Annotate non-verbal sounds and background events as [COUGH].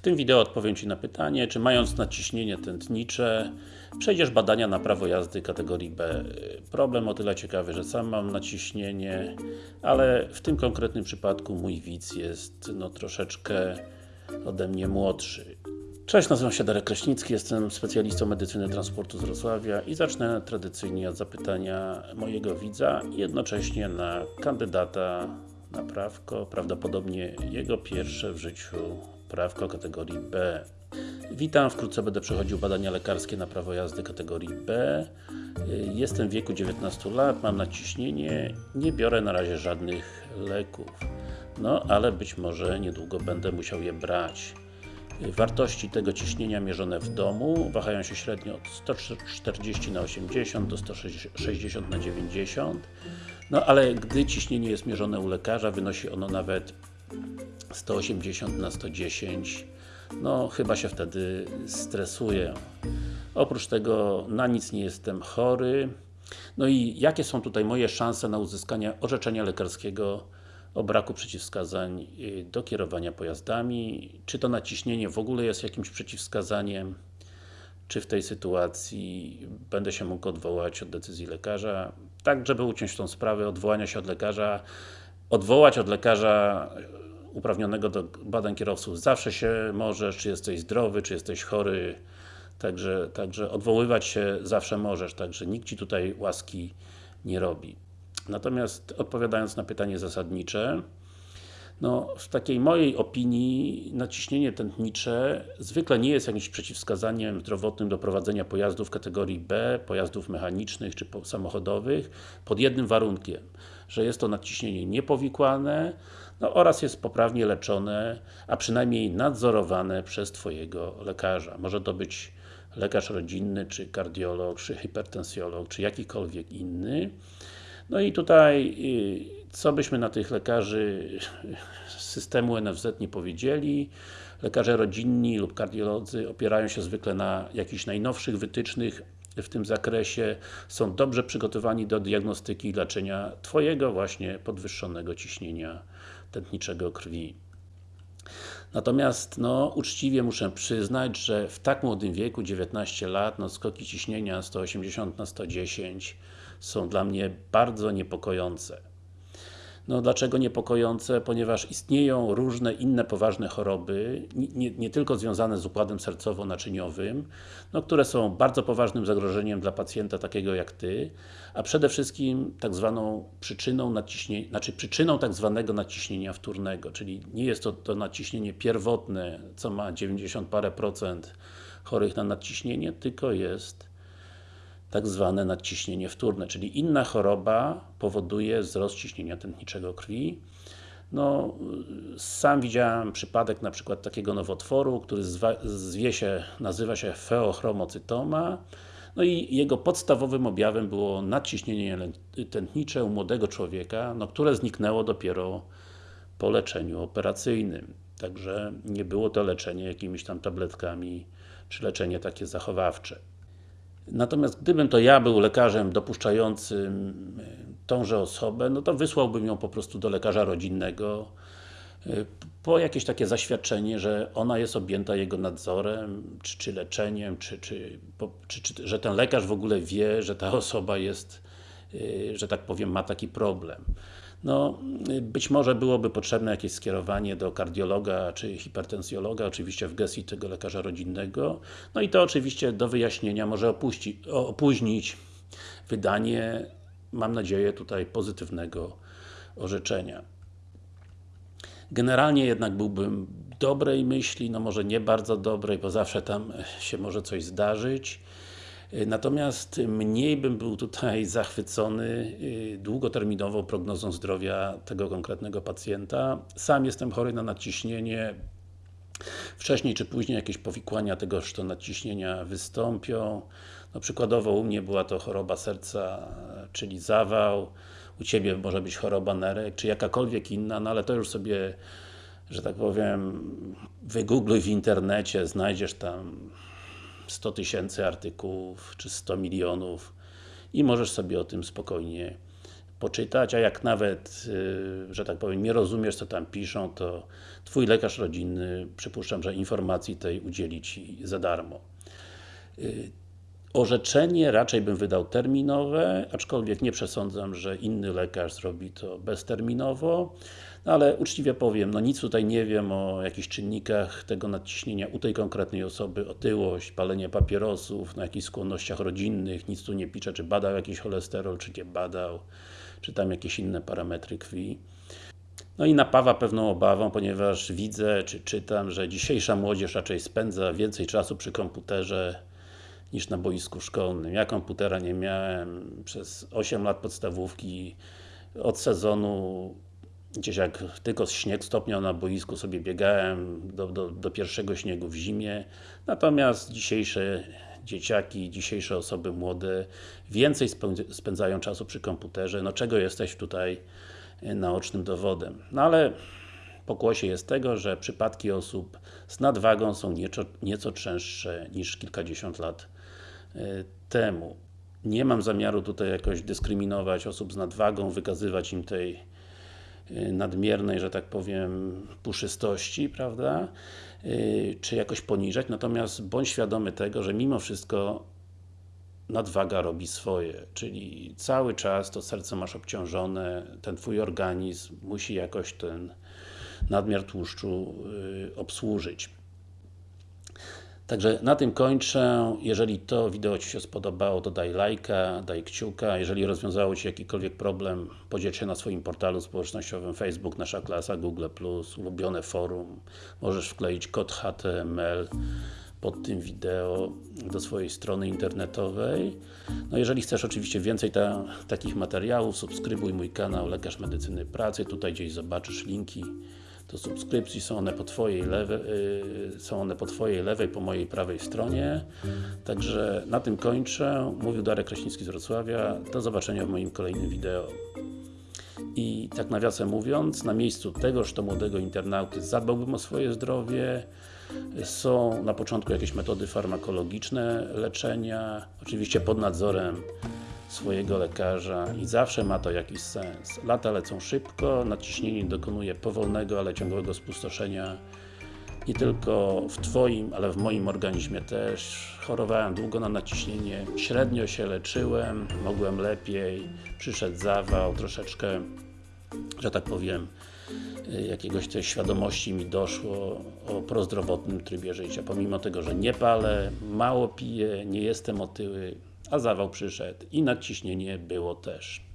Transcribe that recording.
W tym wideo odpowiem Ci na pytanie, czy mając nadciśnienie tętnicze przejdziesz badania na prawo jazdy kategorii B. Problem o tyle ciekawy, że sam mam nadciśnienie, ale w tym konkretnym przypadku mój widz jest no troszeczkę ode mnie młodszy. Cześć, nazywam się Darek Kraśnicki, jestem specjalistą medycyny transportu z Wrocławia i zacznę tradycyjnie od zapytania mojego widza i jednocześnie na kandydata na prawko, prawdopodobnie jego pierwsze w życiu prawko kategorii B. Witam, wkrótce będę przechodził badania lekarskie na prawo jazdy kategorii B. Jestem w wieku 19 lat, mam nadciśnienie, nie biorę na razie żadnych leków. No, ale być może niedługo będę musiał je brać. Wartości tego ciśnienia mierzone w domu wahają się średnio od 140 na 80 do 160 na 90 no ale gdy ciśnienie jest mierzone u lekarza, wynosi ono nawet 180 na 110 no chyba się wtedy stresuję. Oprócz tego na nic nie jestem chory. No i jakie są tutaj moje szanse na uzyskanie orzeczenia lekarskiego o braku przeciwwskazań y, do kierowania pojazdami? Czy to naciśnienie w ogóle jest jakimś przeciwwskazaniem? Czy w tej sytuacji będę się mógł odwołać od decyzji lekarza? Tak, żeby uciąć tą sprawę odwołania się od lekarza, odwołać od lekarza uprawnionego do badań kierowców zawsze się możesz, czy jesteś zdrowy, czy jesteś chory, także, także odwoływać się zawsze możesz, także nikt Ci tutaj łaski nie robi. Natomiast odpowiadając na pytanie zasadnicze, no, w takiej mojej opinii naciśnienie tętnicze zwykle nie jest jakimś przeciwwskazaniem zdrowotnym do prowadzenia pojazdów kategorii B, pojazdów mechanicznych czy samochodowych, pod jednym warunkiem, że jest to nadciśnienie niepowikłane no, oraz jest poprawnie leczone, a przynajmniej nadzorowane przez Twojego lekarza. Może to być lekarz rodzinny, czy kardiolog, czy hipertensjolog, czy jakikolwiek inny. No i tutaj, y, co byśmy na tych lekarzy [LAUGHS] systemu NFZ nie powiedzieli, lekarze rodzinni lub kardiolodzy opierają się zwykle na jakichś najnowszych wytycznych w tym zakresie, są dobrze przygotowani do diagnostyki i leczenia Twojego właśnie podwyższonego ciśnienia tętniczego krwi. Natomiast, no, uczciwie muszę przyznać, że w tak młodym wieku, 19 lat, no, skoki ciśnienia 180 na 110 są dla mnie bardzo niepokojące. No dlaczego niepokojące? Ponieważ istnieją różne inne poważne choroby, nie, nie tylko związane z układem sercowo-naczyniowym, no, które są bardzo poważnym zagrożeniem dla pacjenta takiego jak Ty, a przede wszystkim tak zwaną przyczyną naciśnienia, znaczy przyczyną tak zwanego naciśnienia wtórnego, czyli nie jest to, to naciśnienie pierwotne, co ma 90 parę procent chorych na nadciśnienie, tylko jest tak zwane nadciśnienie wtórne, czyli inna choroba powoduje wzrost ciśnienia tętniczego krwi. No, sam widziałem przypadek na przykład takiego nowotworu, który zwie się, nazywa się feochromocytoma no i jego podstawowym objawem było nadciśnienie tętnicze u młodego człowieka, no, które zniknęło dopiero po leczeniu operacyjnym. Także nie było to leczenie jakimiś tam tabletkami, czy leczenie takie zachowawcze. Natomiast gdybym to ja był lekarzem dopuszczającym e, tąże osobę, no to wysłałbym ją po prostu do lekarza rodzinnego e, po jakieś takie zaświadczenie, że ona jest objęta jego nadzorem, czy, czy leczeniem, czy, czy, czy, czy, że ten lekarz w ogóle wie, że ta [LAUGHS] osoba jest, e, że tak powiem, ma taki problem. No, być może byłoby potrzebne jakieś skierowanie do kardiologa czy hipertensjologa, oczywiście w gestii tego lekarza rodzinnego. No i to oczywiście do wyjaśnienia może opuści, opóźnić wydanie, mam nadzieję, tutaj pozytywnego orzeczenia. Generalnie jednak byłbym dobrej myśli, no może nie bardzo dobrej, bo zawsze tam się może coś zdarzyć. Natomiast mniej bym był tutaj zachwycony y, długoterminową prognozą zdrowia tego konkretnego pacjenta. Sam jestem chory na nadciśnienie. Wcześniej czy później jakieś powikłania tegoż to nadciśnienia wystąpią. No, przykładowo u mnie była to choroba serca, czyli zawał. U Ciebie może być choroba nerek, czy jakakolwiek inna, no ale to już sobie że tak powiem, wygoogluj w internecie, znajdziesz tam 100 tysięcy artykułów, czy 100 milionów i możesz sobie o tym spokojnie poczytać, a jak nawet, yy, że tak powiem, nie rozumiesz co tam piszą, to Twój lekarz rodzinny, przypuszczam, że informacji tej udzieli Ci za darmo. Yy, Orzeczenie raczej bym wydał terminowe, aczkolwiek nie przesądzam, że inny lekarz zrobi to bezterminowo, no ale uczciwie powiem, no nic tutaj nie wiem o jakichś czynnikach tego nadciśnienia u tej konkretnej osoby, otyłość, palenie papierosów, na jakichś skłonnościach rodzinnych, nic tu nie pisze, czy badał jakiś cholesterol, czy nie badał, czy tam jakieś inne parametry krwi. No i napawa pewną obawą, ponieważ widzę, czy czytam, że dzisiejsza młodzież raczej spędza więcej czasu przy komputerze, niż na boisku szkolnym. Ja komputera nie miałem przez 8 lat podstawówki. Od sezonu gdzieś jak tylko śnieg stopniał na boisku sobie biegałem do, do, do pierwszego śniegu w zimie. Natomiast dzisiejsze dzieciaki, dzisiejsze osoby młode więcej spędzają czasu przy komputerze. No czego jesteś tutaj naocznym dowodem. No ale pokłosie jest tego, że przypadki osób z nadwagą są nieco, nieco częstsze niż kilkadziesiąt lat E, temu. Nie mam zamiaru tutaj jakoś dyskryminować osób z nadwagą, wykazywać im tej e, nadmiernej, że tak powiem, puszystości, prawda? E, czy jakoś poniżać, natomiast bądź świadomy tego, że mimo wszystko nadwaga robi swoje, czyli cały czas to serce masz obciążone, ten Twój organizm musi jakoś ten nadmiar tłuszczu obsłużyć. Także na tym kończę. Jeżeli to wideo Ci się spodobało, to daj lajka, daj kciuka. Jeżeli rozwiązało Ci jakikolwiek problem, podziel się na swoim portalu społecznościowym Facebook, Nasza Klasa, Google+, ulubione forum. Możesz wkleić kod HTML pod tym wideo do swojej strony internetowej. No jeżeli chcesz oczywiście więcej ta, takich materiałów, subskrybuj mój kanał Lekarz Medycyny Pracy. Tutaj gdzieś zobaczysz linki do subskrypcji, są one po Twojej lewej, yy, są one po Twojej lewej, po mojej prawej stronie. Także na tym kończę. Mówił Darek Kraśnicki z Wrocławia. Do zobaczenia w moim kolejnym wideo. I tak nawiasem mówiąc, na miejscu tegoż to młodego internauty zadbałbym o swoje zdrowie. Są na początku jakieś metody farmakologiczne leczenia, oczywiście pod nadzorem swojego lekarza i zawsze ma to jakiś sens. Lata lecą szybko, nadciśnienie dokonuje powolnego, ale ciągłego spustoszenia nie tylko w Twoim, ale w moim organizmie też. Chorowałem długo na nadciśnienie, średnio się leczyłem, mogłem lepiej, przyszedł zawał, troszeczkę, że tak powiem, jakiegoś tej świadomości mi doszło o prozdrowotnym trybie życia. Pomimo tego, że nie palę, mało piję, nie jestem otyły, a zawał przyszedł i nadciśnienie było też.